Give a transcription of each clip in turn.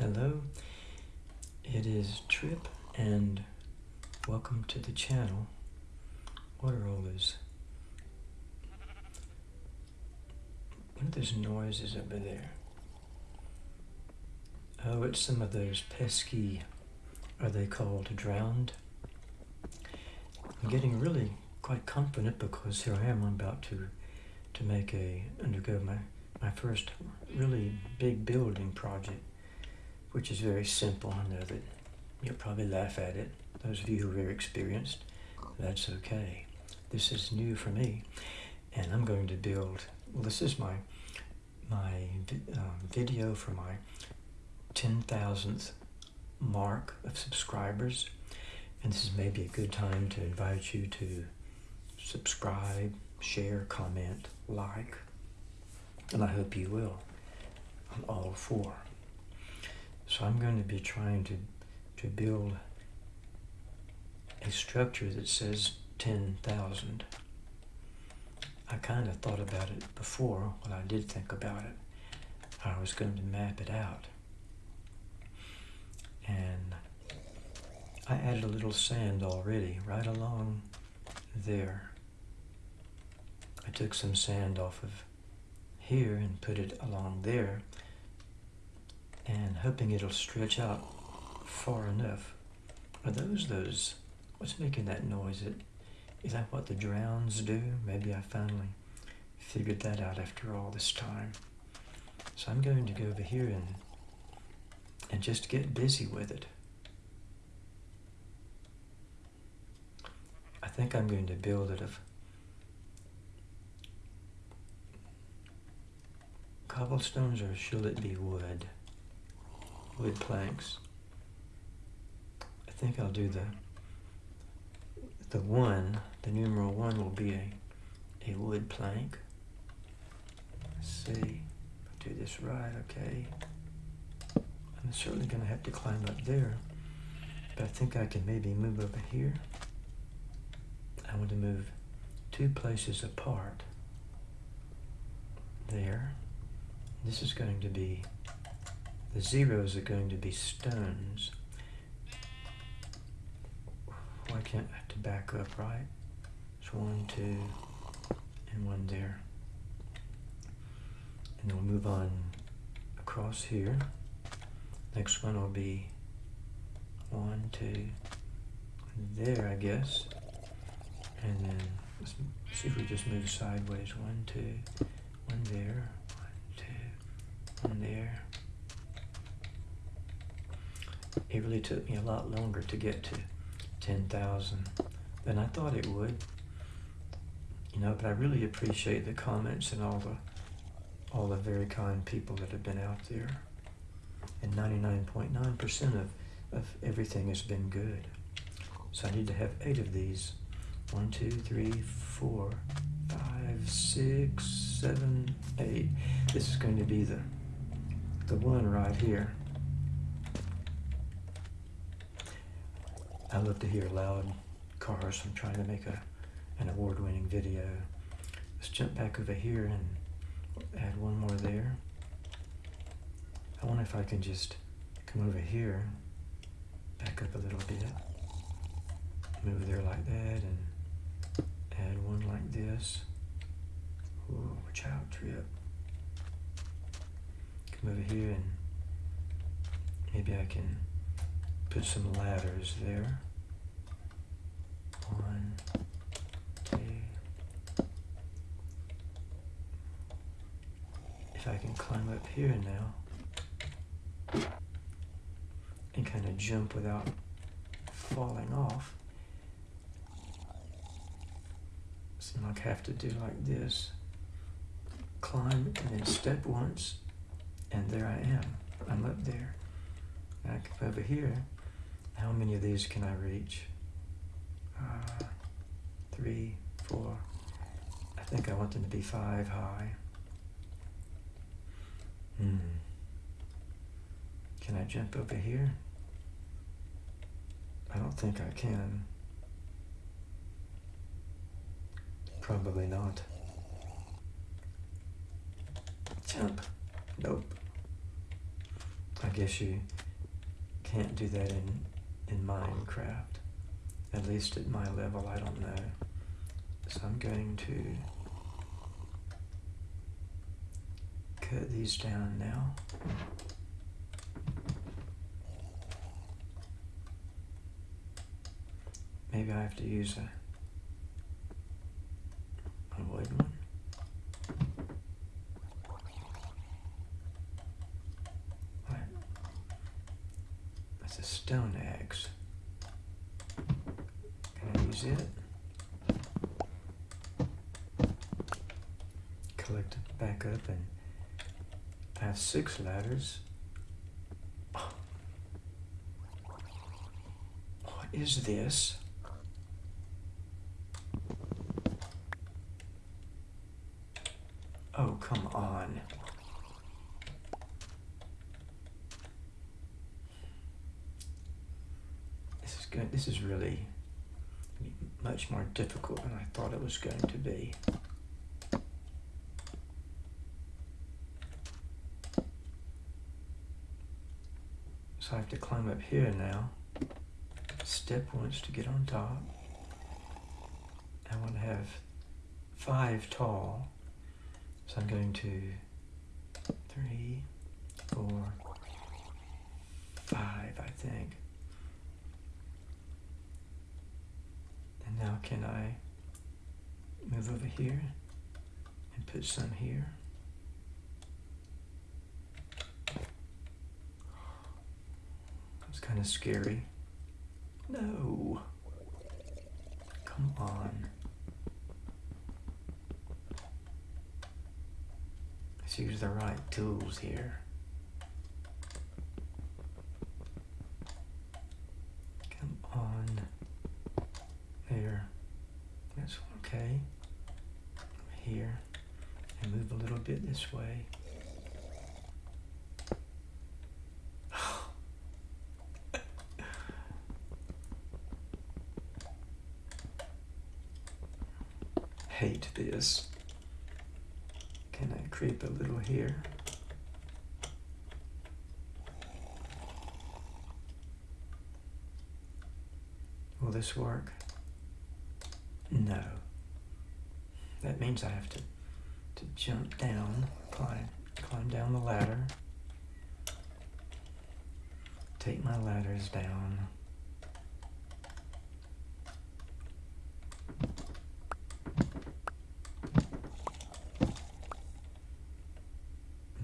Hello, it is Trip and welcome to the channel. What are all those? What are those noises over there? Oh, it's some of those pesky, are they called drowned? I'm getting really quite confident because here I am, I'm about to to make a, undergo my, my first really big building project, which is very simple. I know that you'll probably laugh at it. Those of you who are very experienced, that's okay. This is new for me. And I'm going to build, well, this is my, my um, video for my 10,000th mark of subscribers. And this is maybe a good time to invite you to subscribe, share, comment, like, and I hope you will on all four. So I'm going to be trying to, to build a structure that says 10,000. I kind of thought about it before when I did think about it. I was going to map it out. And I added a little sand already right along there. I took some sand off of here and put it along there and hoping it'll stretch out far enough. Are those those, what's making that noise? It, is that what the drowns do? Maybe I finally figured that out after all this time. So I'm going to go over here and, and just get busy with it. I think I'm going to build it of cobblestones or should it be wood? Wood planks. I think I'll do the the one, the numeral one will be a, a wood plank. Let's see, I do this right, okay. I'm certainly gonna have to climb up there, but I think I can maybe move over here. I want to move two places apart. There. This is going to be, the zeros are going to be stones. Why can't I have to back up, right? It's one, two, and one there. And then we'll move on across here. Next one will be one, two, there, I guess. And then let's see if we just move sideways. One, two, one there, one, two, one there. It really took me a lot longer to get to 10,000 than I thought it would. You know, but I really appreciate the comments and all the all the very kind people that have been out there. And 99.9% of, of everything has been good. So I need to have eight of these. One, two, three, four, five, six, seven, eight. This is going to be the the one right here. I love to hear loud cars. I'm trying to make a, an award-winning video. Let's jump back over here and add one more there. I wonder if I can just come over here, back up a little bit, move there like that, and add one like this. Ooh, out, trip Come over here and maybe I can put some ladders there. One, two. If I can climb up here now and kind of jump without falling off. Seem like I have to do like this. Climb and then step once and there I am. I'm up there. I come over here. How many of these can I reach? Uh, three, four. I think I want them to be five high. Hmm. Can I jump over here? I don't think I can. Probably not. Jump. Nope. I guess you can't do that in, in Minecraft. At least at my level, I don't know. So I'm going to cut these down now. Maybe I have to use a, wood one. What? That's a stone axe. Can I use it? Collect it back up and have six ladders. What is this? Oh, come on. This is good. This is really much more difficult than I thought it was going to be. I have to climb up here now. Step once to get on top. I want to have five tall. So I'm going to three, four, five, I think. And now can I move over here and put some here? It's kind of scary. No. Come on. Let's use the right tools here. Come on. There. That's okay. Here. And move a little bit this way. Hate this. Can I creep a little here? Will this work? No. That means I have to, to jump down, climb, climb down the ladder, take my ladders down.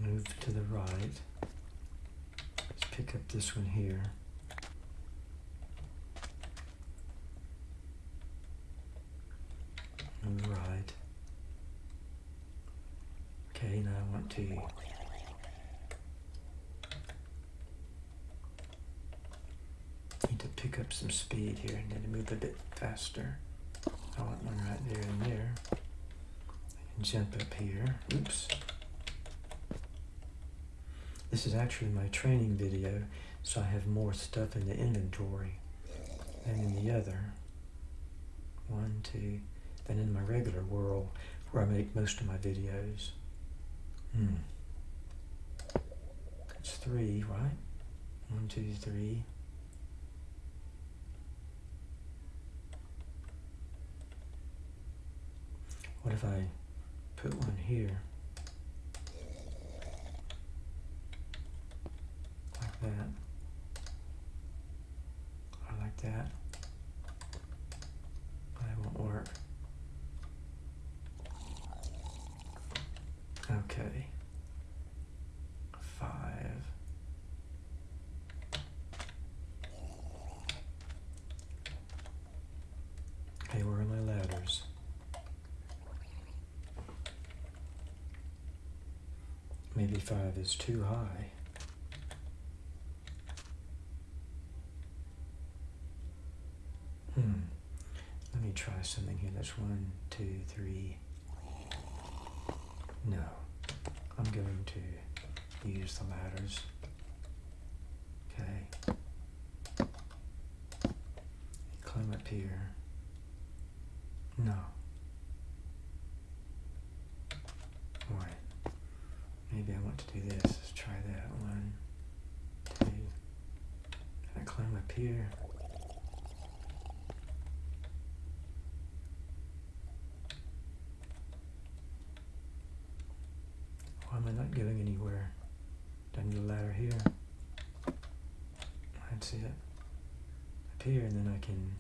Move to the right. Let's pick up this one here. Move right. To need to pick up some speed here and then move a bit faster. I want one right there and there. Jump up here. Oops. This is actually my training video, so I have more stuff in the inventory than in the other. One, two, than in my regular world where I make most of my videos. Hmm. That's three, right? One, two, three. What if I put one here? Like that. Or like. That 95 is too high. Hmm. Let me try something here. That's one, two, three. No. I'm going to use the ladders. Okay. Climb up here. To do this. Let's try that one. Okay. And climb up here. Why am I not going anywhere? Do I need a ladder here? See it up here and then I can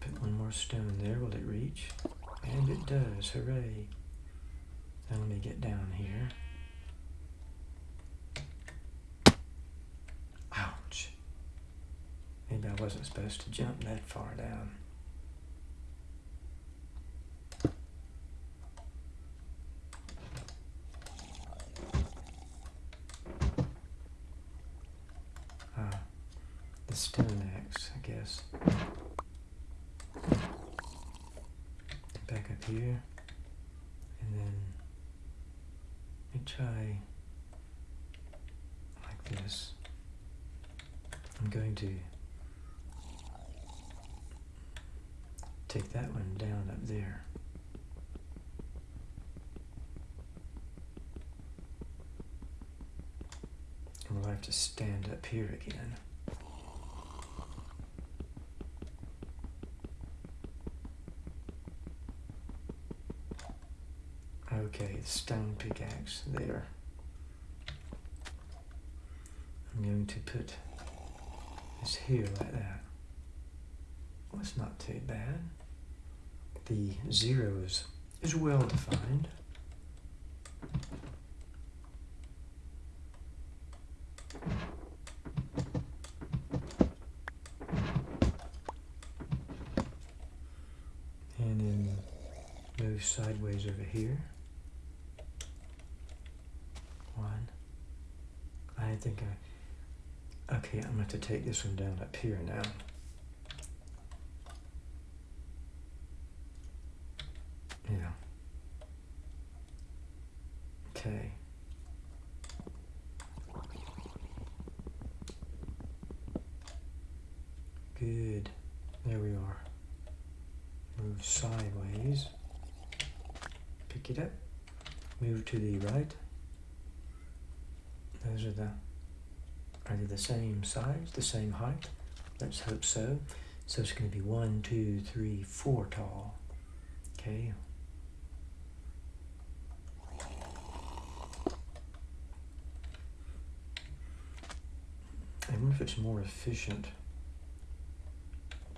put one more stone there. Will it reach? And it does, hooray. Let me get down here. Ouch. Maybe I wasn't supposed to jump that far down. Ah, the stone axe, I guess. Back up here. And then try like this. I'm going to take that one down up there. And we'll have to stand up here again. Okay, stone pickaxe there. I'm going to put this here like that. Well, it's not too bad. The zero is, is well defined. And then move sideways over here. One. I think I. Okay, I'm going to take this one down up here now. Yeah. Okay. Good. There we are. Move sideways. Pick it up. Move to the right. Those are the, are they the same size, the same height? Let's hope so. So it's going to be one, two, three, four tall. Okay. I wonder if it's more efficient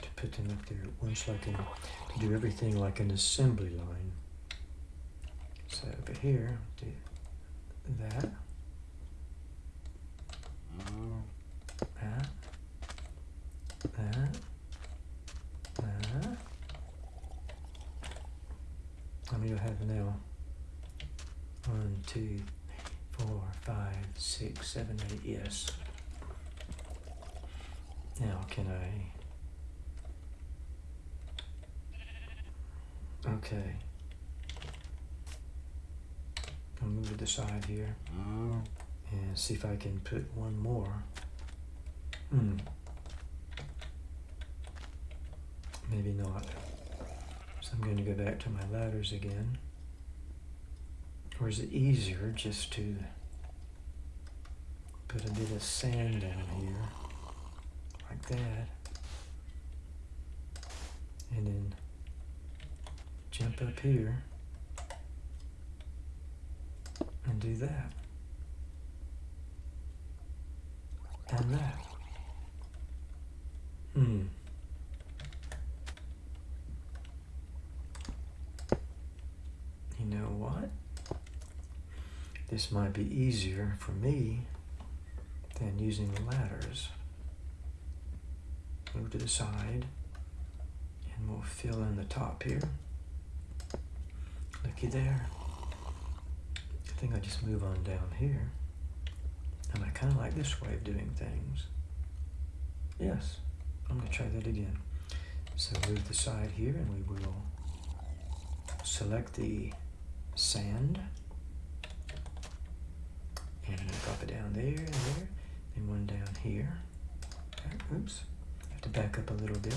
to put them up there once, like in, to do everything like an assembly line. So over here, do. That. That. That. How many do I have now? One, two, four, five, six, seven, eight, yes. Now can I? Okay. I'll move to the side here and see if I can put one more. Hmm. Maybe not. So I'm going to go back to my ladders again. Or is it easier just to put a bit of sand down here, like that, and then jump up here and do that. And that. Hmm. You know what? This might be easier for me than using the ladders. Move to the side and we'll fill in the top here. Looky there. I think I just move on down here. And I kind of like this way of doing things. Yes, I'm going to try that again. So move the side here and we will select the sand and drop it down there and there and one down here. Oops, I have to back up a little bit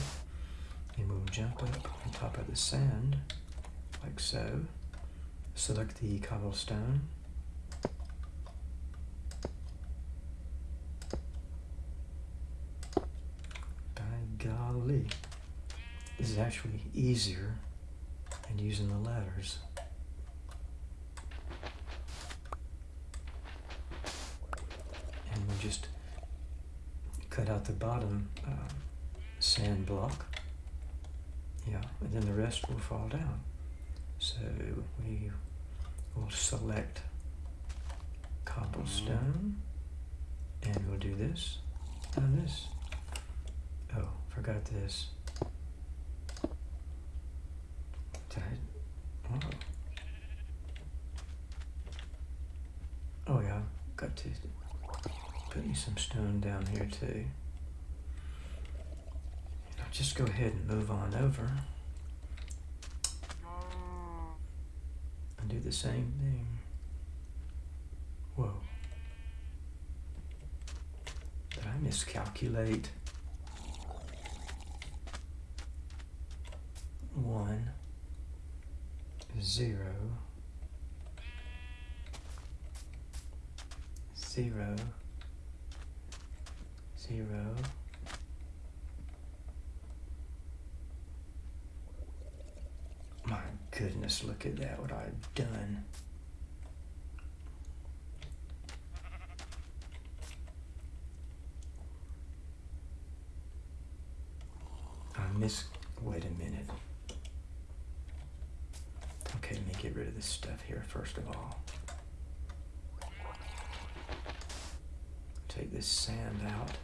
and we'll jump up on top of the sand like so select the cobblestone. By golly, this is actually easier than using the ladders. And we just cut out the bottom uh, sand block. Yeah, and then the rest will fall down. So we will select cobblestone and we'll do this and this. Oh, forgot this. Did I? Oh. Oh yeah, got to put me some stone down here too. I'll just go ahead and move on over. And do the same thing. Whoa. Did I miscalculate? One, zero, zero, zero. My goodness, look at that, what I've done. I miss, wait a minute. Okay, let me get rid of this stuff here first of all. Take this sand out.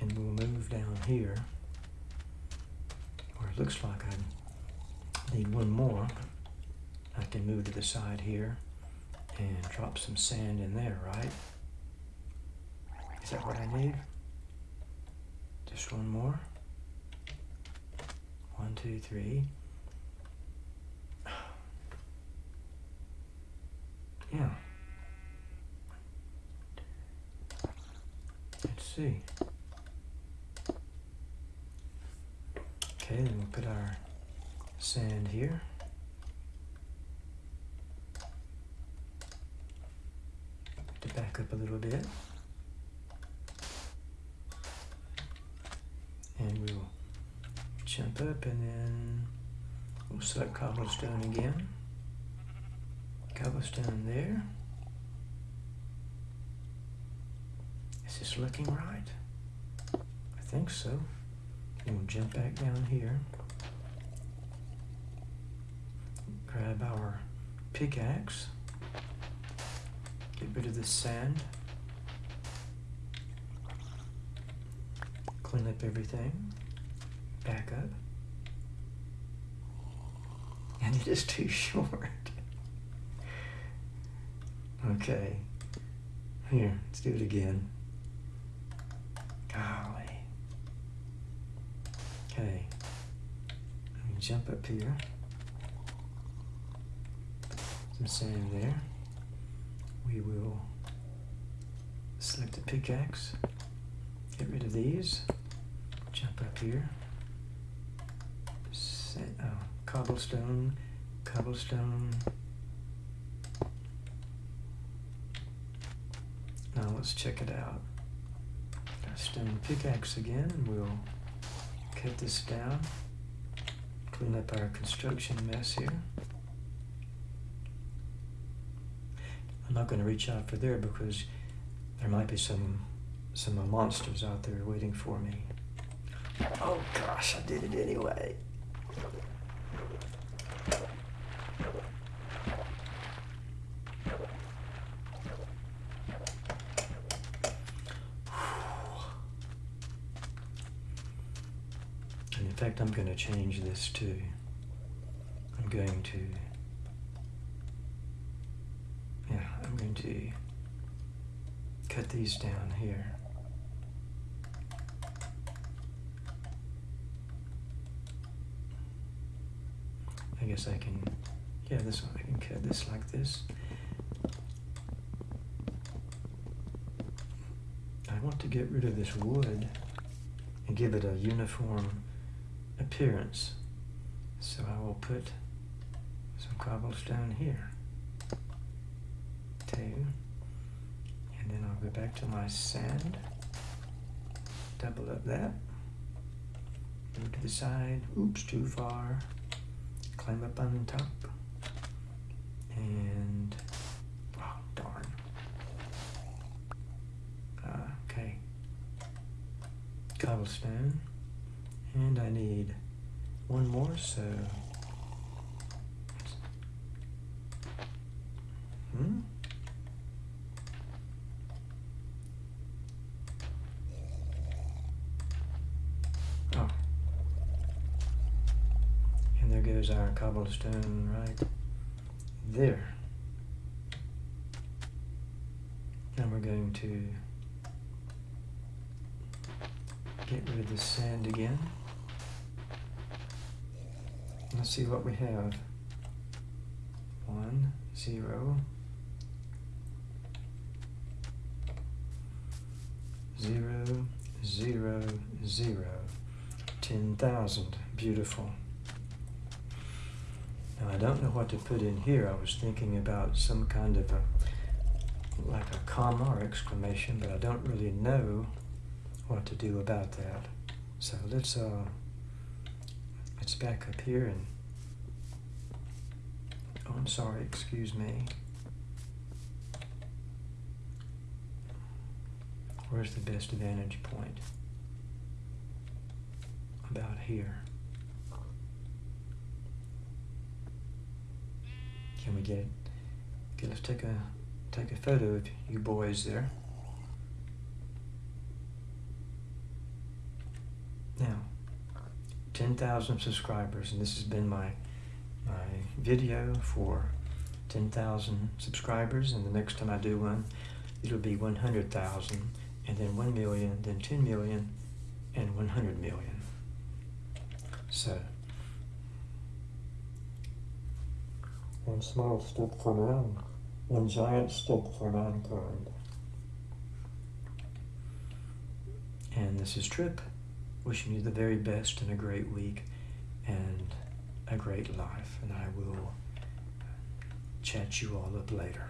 And we'll move down here where it looks like I need one more. I can move to the side here and drop some sand in there, right? Is that what I need? Just one more. One, two, three. Yeah. Let's see. Okay, then we'll put our sand here. To back up a little bit. And we'll jump up and then we'll select cobblestone again. Cobblestone there. Is this looking right? I think so. And we'll jump back down here. Grab our pickaxe. Get rid of the sand. Clean up everything. Back up. And it is too short. okay. Here, let's do it again. Golly. Okay. Let me jump up here. Some sand there. We will select the pickaxe. Get rid of these. Jump up here. Set, oh, cobblestone, cobblestone. Now let's check it out. Our stone pickaxe again, and we'll cut this down. Clean up our construction mess here. I'm not going to reach out for there because there might be some some monsters out there waiting for me. Oh gosh, I did it anyway. And in fact, I'm going to change this too. I'm going to, yeah, To cut these down here. I guess I can, yeah, this one, I can cut this like this. I want to get rid of this wood and give it a uniform appearance. So I will put some cobblestone here. Two. And And then I'll go back to my sand. Double up that. Move to the side. Oops, too far. Climb up on top. And, oh, darn. Uh, okay. Cobblestone. And I need one more, so. Hmm? Oh. And there goes our cobblestone right there. And we're going to get rid of the sand again. Let's see what we have. One, zero, zero, zero, zero, ten thousand. Beautiful. Now I don't know what to put in here. I was thinking about some kind of a like a comma or exclamation, but I don't really know what to do about that. So let's uh let's back up here and oh I'm sorry, excuse me. Where's the best vantage point? About here. Can we get it? Okay, let's take a take a photo of you boys there. Now, 10,000 subscribers, and this has been my my video for 10,000 subscribers, and the next time I do one, it'll be 100,000, and then 1 million, then 10 million, and 100 million. So, one small step for man, one giant step for mankind. And this is Trip, wishing you the very best and a great week and a great life. And I will chat you all up later.